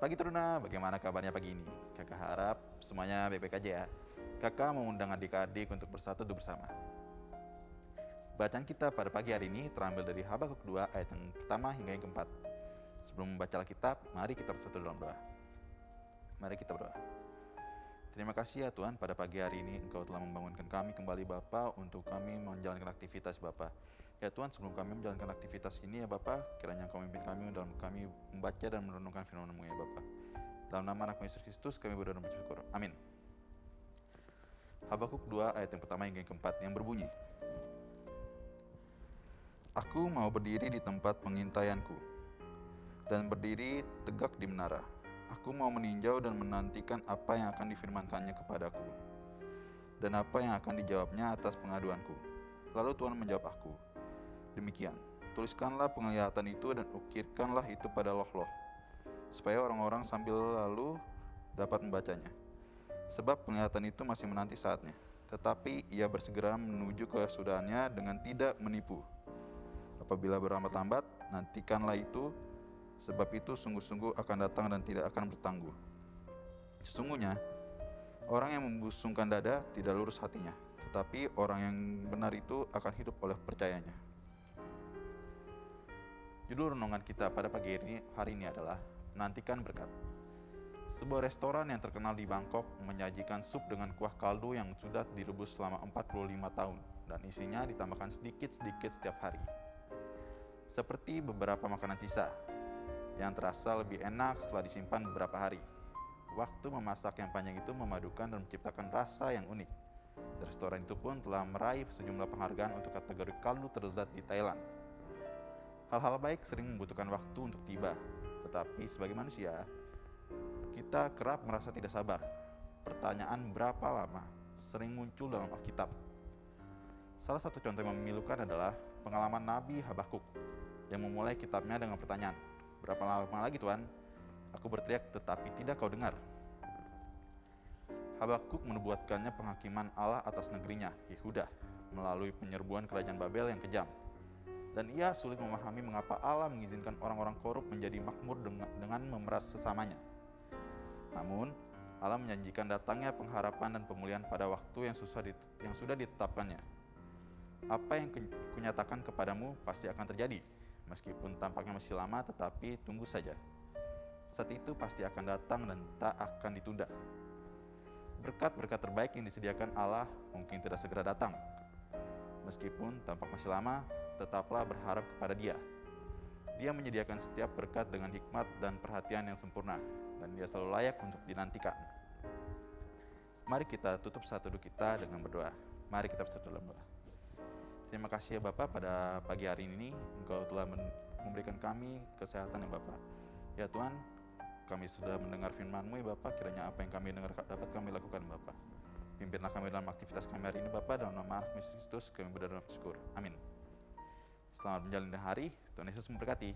pagi Teruna, bagaimana kabarnya pagi ini? Kakak harap semuanya baik-baik aja ya. Kakak mengundang adik-adik untuk bersatu bersama. Bacaan kita pada pagi hari ini terambil dari Habakuk 2 ayat yang pertama hingga yang keempat. Sebelum membaca Alkitab, mari kita bersatu dalam doa. Mari kita berdoa. Terima kasih ya Tuhan pada pagi hari ini Engkau telah membangunkan kami kembali Bapa untuk kami menjalankan aktivitas Bapa. Ya Tuhan sebelum kami menjalankan aktivitas ini ya Bapa kiranya Engkau memimpin kami dalam kami membaca dan merenungkan firman-Mu ya Bapa. Dalam nama anak Yesus Kristus kami berdoa dan bersyukur. Amin. Habakuk 2 ayat yang pertama hingga yang keempat yang berbunyi. Aku mau berdiri di tempat pengintaianku dan berdiri tegak di menara Aku mau meninjau dan menantikan apa yang akan difirmankannya kepadaku dan apa yang akan dijawabnya atas pengaduanku. Lalu Tuhan menjawab aku, demikian, tuliskanlah penglihatan itu dan ukirkanlah itu pada loh-loh, supaya orang-orang sambil lalu dapat membacanya. Sebab penglihatan itu masih menanti saatnya, tetapi ia bersegera menuju kesudahannya dengan tidak menipu. Apabila berlambat-lambat, nantikanlah itu sebab itu sungguh-sungguh akan datang dan tidak akan bertangguh. Sesungguhnya, orang yang membusungkan dada tidak lurus hatinya, tetapi orang yang benar itu akan hidup oleh percayanya. Judul renungan kita pada pagi ini, hari ini adalah Menantikan Berkat. Sebuah restoran yang terkenal di Bangkok menyajikan sup dengan kuah kaldu yang sudah direbus selama 45 tahun dan isinya ditambahkan sedikit-sedikit setiap hari. Seperti beberapa makanan sisa, yang terasa lebih enak setelah disimpan beberapa hari. Waktu memasak yang panjang itu memadukan dan menciptakan rasa yang unik. Restoran itu pun telah meraih sejumlah penghargaan untuk kategori kaldu terlezat di Thailand. Hal-hal baik sering membutuhkan waktu untuk tiba, tetapi sebagai manusia, kita kerap merasa tidak sabar. Pertanyaan berapa lama sering muncul dalam Alkitab. Salah satu contoh yang memilukan adalah pengalaman Nabi Habakuk yang memulai kitabnya dengan pertanyaan, Berapa lama lagi Tuhan? Aku berteriak tetapi tidak kau dengar. Habakuk menubuatkannya penghakiman Allah atas negerinya, Yehuda, melalui penyerbuan kerajaan Babel yang kejam. Dan ia sulit memahami mengapa Allah mengizinkan orang-orang korup menjadi makmur dengan, memeras sesamanya. Namun, Allah menjanjikan datangnya pengharapan dan pemulihan pada waktu yang, susah yang sudah ditetapkannya. Apa yang kunyatakan kepadamu pasti akan terjadi, Meskipun tampaknya masih lama, tetapi tunggu saja. Saat itu pasti akan datang dan tak akan ditunda. Berkat-berkat terbaik yang disediakan Allah mungkin tidak segera datang. Meskipun tampak masih lama, tetaplah berharap kepada Dia. Dia menyediakan setiap berkat dengan hikmat dan perhatian yang sempurna, dan Dia selalu layak untuk dinantikan. Mari kita tutup satu duduk kita dengan berdoa. Mari kita bersatu dalam doa. Terima kasih ya Bapak pada pagi hari ini Engkau telah memberikan kami kesehatan ya Bapak. Ya Tuhan, kami sudah mendengar firman-Mu ya Bapak, kiranya apa yang kami dengar dapat kami lakukan Bapak. Pimpinlah kami dalam aktivitas kami hari ini Bapak, dalam nama Kristus kami berdoa dan bersyukur. Amin. Selamat menjalani hari, Tuhan Yesus memberkati.